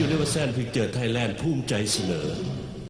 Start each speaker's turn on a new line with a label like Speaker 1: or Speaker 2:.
Speaker 1: ยูนิเวอร์แซนฟิกเจอร์ไทยแลนด์ภูมิใจเสนอ